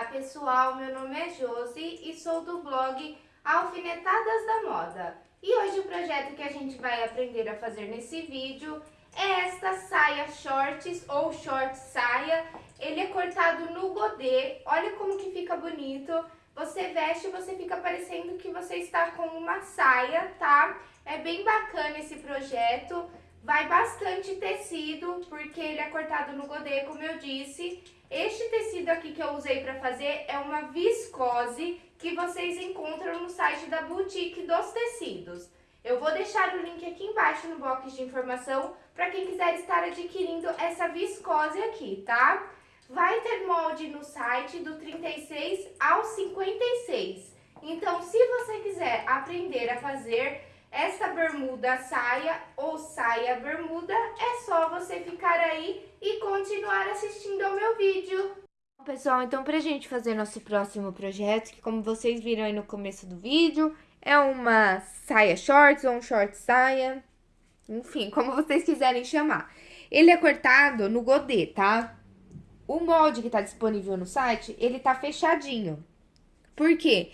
Olá pessoal, meu nome é Josi e sou do blog Alfinetadas da Moda. E hoje o projeto que a gente vai aprender a fazer nesse vídeo é esta saia shorts ou short saia. Ele é cortado no godê, olha como que fica bonito. Você veste e você fica parecendo que você está com uma saia, tá? É bem bacana esse projeto. Vai bastante tecido, porque ele é cortado no godê, como eu disse. Este tecido aqui que eu usei para fazer é uma viscose que vocês encontram no site da Boutique dos Tecidos. Eu vou deixar o link aqui embaixo no box de informação para quem quiser estar adquirindo essa viscose aqui, tá? Vai ter molde no site do 36 ao 56. Então, se você quiser aprender a fazer essa bermuda saia ou saia bermuda, é só você ficar aí e continuar assistindo ao meu vídeo. Pessoal, então pra gente fazer nosso próximo projeto, que como vocês viram aí no começo do vídeo, é uma saia shorts ou um short saia, enfim, como vocês quiserem chamar. Ele é cortado no godê, tá? O molde que tá disponível no site, ele tá fechadinho. Por quê?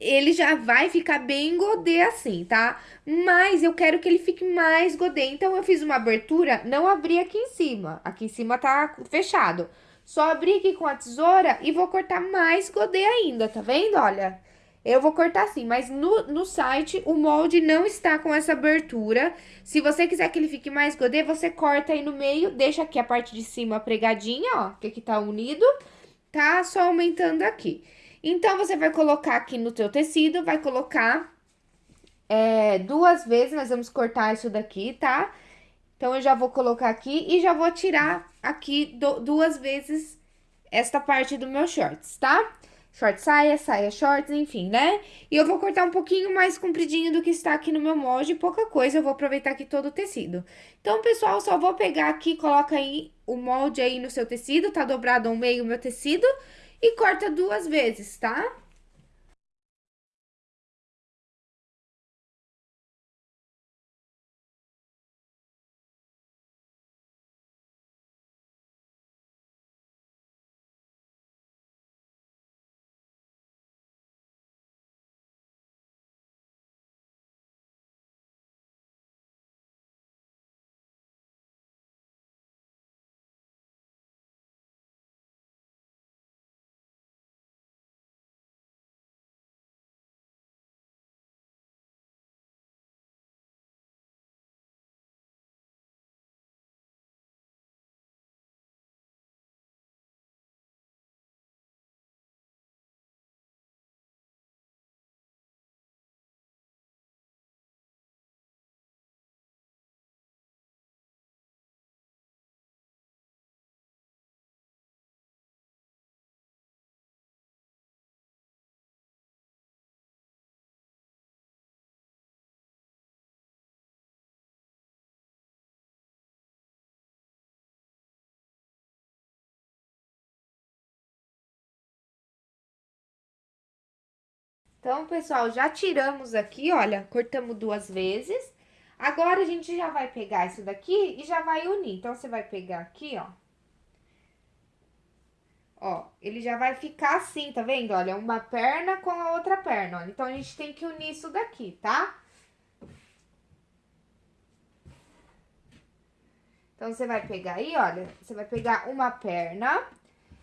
Ele já vai ficar bem godê assim, tá? Mas eu quero que ele fique mais godê. Então, eu fiz uma abertura, não abri aqui em cima. Aqui em cima tá fechado. Só abri aqui com a tesoura e vou cortar mais godê ainda, tá vendo? Olha, eu vou cortar assim, mas no, no site o molde não está com essa abertura. Se você quiser que ele fique mais godê, você corta aí no meio, deixa aqui a parte de cima pregadinha, ó, que aqui tá unido, tá? Só aumentando aqui. Então, você vai colocar aqui no teu tecido, vai colocar é, duas vezes, nós vamos cortar isso daqui, tá? Então, eu já vou colocar aqui e já vou tirar aqui do, duas vezes esta parte do meu shorts, tá? Short saia, saia shorts, enfim, né? E eu vou cortar um pouquinho mais compridinho do que está aqui no meu molde, pouca coisa, eu vou aproveitar aqui todo o tecido. Então, pessoal, só vou pegar aqui, coloca aí o molde aí no seu tecido, tá dobrado ao meio o meu tecido e corta duas vezes, tá? Então, pessoal, já tiramos aqui, olha, cortamos duas vezes. Agora, a gente já vai pegar isso daqui e já vai unir. Então, você vai pegar aqui, ó. Ó, ele já vai ficar assim, tá vendo? Olha, uma perna com a outra perna, olha. Então, a gente tem que unir isso daqui, tá? Então, você vai pegar aí, olha, você vai pegar uma perna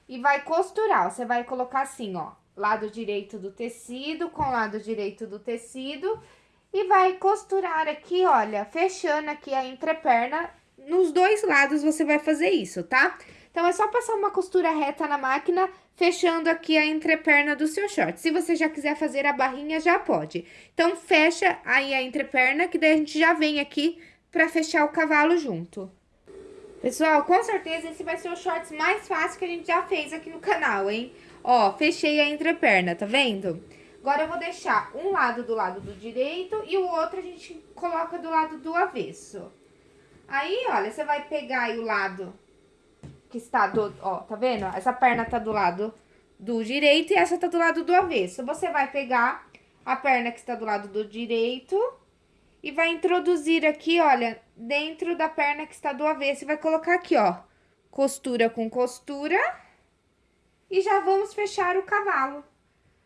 e vai costurar, ó. Você vai colocar assim, ó lado direito do tecido com lado direito do tecido e vai costurar aqui, olha, fechando aqui a entreperna. Nos dois lados você vai fazer isso, tá? Então, é só passar uma costura reta na máquina, fechando aqui a entreperna do seu short. Se você já quiser fazer a barrinha, já pode. Então, fecha aí a entreperna, que daí a gente já vem aqui pra fechar o cavalo junto. Pessoal, com certeza esse vai ser o shorts mais fácil que a gente já fez aqui no canal, hein? Ó, fechei a entreperna, tá vendo? Agora, eu vou deixar um lado do lado do direito e o outro a gente coloca do lado do avesso. Aí, olha, você vai pegar o lado que está do... Ó, tá vendo? Essa perna tá do lado do direito e essa tá do lado do avesso. Você vai pegar a perna que está do lado do direito e vai introduzir aqui, olha, dentro da perna que está do avesso e vai colocar aqui, ó, costura com costura e já vamos fechar o cavalo.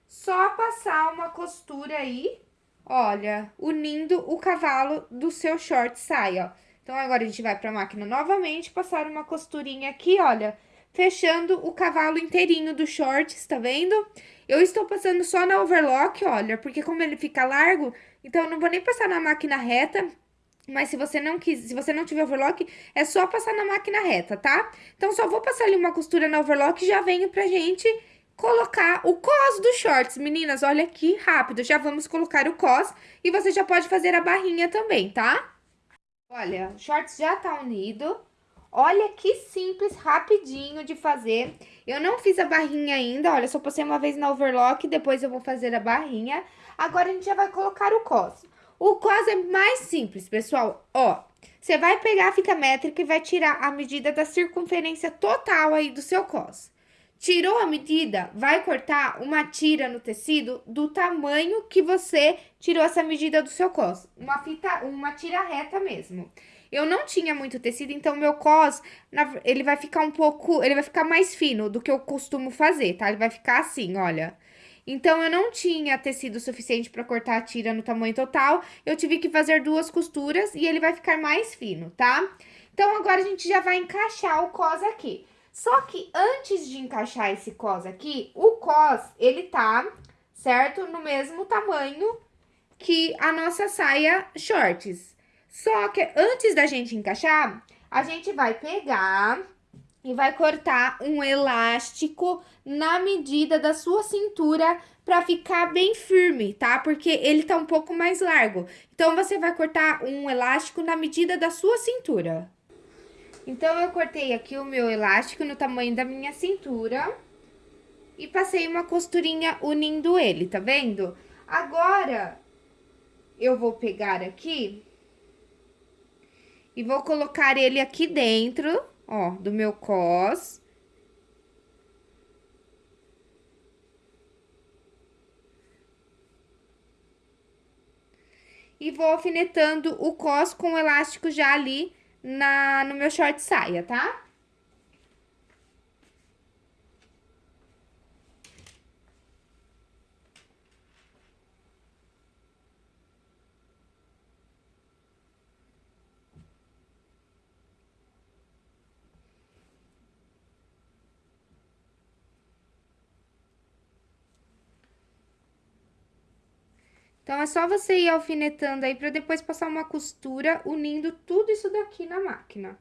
Só passar uma costura aí, olha, unindo o cavalo do seu short saia, ó. Então, agora a gente vai pra máquina novamente, passar uma costurinha aqui, olha, fechando o cavalo inteirinho do shorts, tá vendo? Eu estou passando só na overlock, olha, porque como ele fica largo, então eu não vou nem passar na máquina reta, mas se você não quis, se você não tiver overlock, é só passar na máquina reta, tá? Então, só vou passar ali uma costura na overlock e já venho pra gente colocar o cos dos shorts. Meninas, olha aqui, rápido, já vamos colocar o cos e você já pode fazer a barrinha também, tá? Olha, o shorts já tá unido. Olha que simples, rapidinho de fazer. Eu não fiz a barrinha ainda, olha, só passei uma vez na overlock, depois eu vou fazer a barrinha. Agora, a gente já vai colocar o cos. O cos é mais simples, pessoal. Ó, você vai pegar a fita métrica e vai tirar a medida da circunferência total aí do seu cos. Tirou a medida, vai cortar uma tira no tecido do tamanho que você tirou essa medida do seu cos. Uma fita, uma tira reta mesmo. Eu não tinha muito tecido, então meu cos, ele vai ficar um pouco, ele vai ficar mais fino do que eu costumo fazer, tá? Ele vai ficar assim, olha. Então, eu não tinha tecido suficiente para cortar a tira no tamanho total, eu tive que fazer duas costuras e ele vai ficar mais fino, tá? Então, agora a gente já vai encaixar o cos aqui. Só que antes de encaixar esse cos aqui, o cos, ele tá, certo? No mesmo tamanho que a nossa saia shorts. Só que antes da gente encaixar, a gente vai pegar e vai cortar um elástico na medida da sua cintura para ficar bem firme, tá? Porque ele tá um pouco mais largo. Então, você vai cortar um elástico na medida da sua cintura. Então, eu cortei aqui o meu elástico no tamanho da minha cintura e passei uma costurinha unindo ele, tá vendo? Agora, eu vou pegar aqui e vou colocar ele aqui dentro ó, do meu cos. E vou alfinetando o cos com o elástico já ali na, no meu short saia, tá? Então, é só você ir alfinetando aí para depois passar uma costura unindo tudo isso daqui na máquina.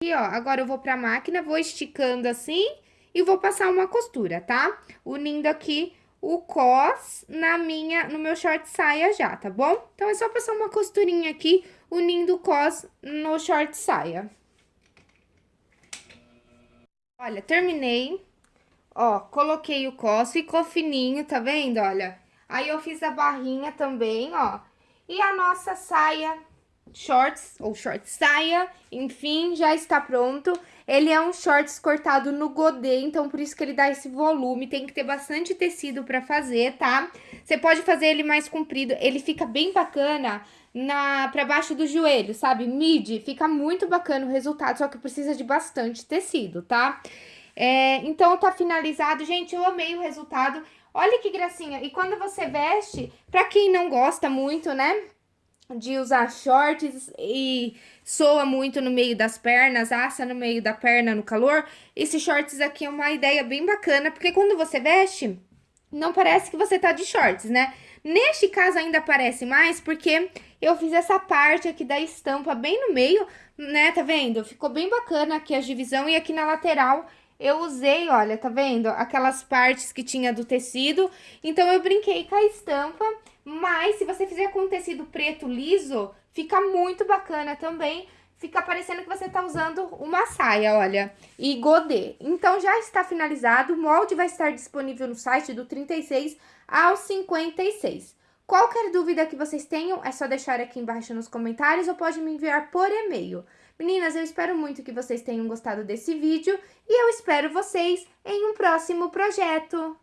Aqui, ó, agora eu vou pra máquina, vou esticando assim e vou passar uma costura, tá? Unindo aqui o cos na minha, no meu short saia já, tá bom? Então, é só passar uma costurinha aqui, unindo o cos no short saia. Olha, terminei. Ó, coloquei o cos, ficou fininho, tá vendo? Olha, aí eu fiz a barrinha também, ó. E a nossa saia shorts ou short saia, enfim, já está pronto. Ele é um shorts cortado no godê, então por isso que ele dá esse volume, tem que ter bastante tecido para fazer, tá? Você pode fazer ele mais comprido, ele fica bem bacana na para baixo do joelho, sabe? Midi, fica muito bacana o resultado, só que precisa de bastante tecido, tá? É, então, tá finalizado. Gente, eu amei o resultado. Olha que gracinha. E quando você veste, pra quem não gosta muito, né? De usar shorts e soa muito no meio das pernas, assa no meio da perna no calor. Esses shorts aqui é uma ideia bem bacana, porque quando você veste, não parece que você tá de shorts, né? Neste caso ainda parece mais, porque eu fiz essa parte aqui da estampa bem no meio, né? Tá vendo? Ficou bem bacana aqui a divisão e aqui na lateral eu usei, olha, tá vendo? Aquelas partes que tinha do tecido. Então, eu brinquei com a estampa, mas se você fizer com tecido preto liso, fica muito bacana também. Fica parecendo que você tá usando uma saia, olha, e godê. Então, já está finalizado, o molde vai estar disponível no site do 36 ao 56. Qualquer dúvida que vocês tenham, é só deixar aqui embaixo nos comentários ou pode me enviar por e-mail. Meninas, eu espero muito que vocês tenham gostado desse vídeo e eu espero vocês em um próximo projeto.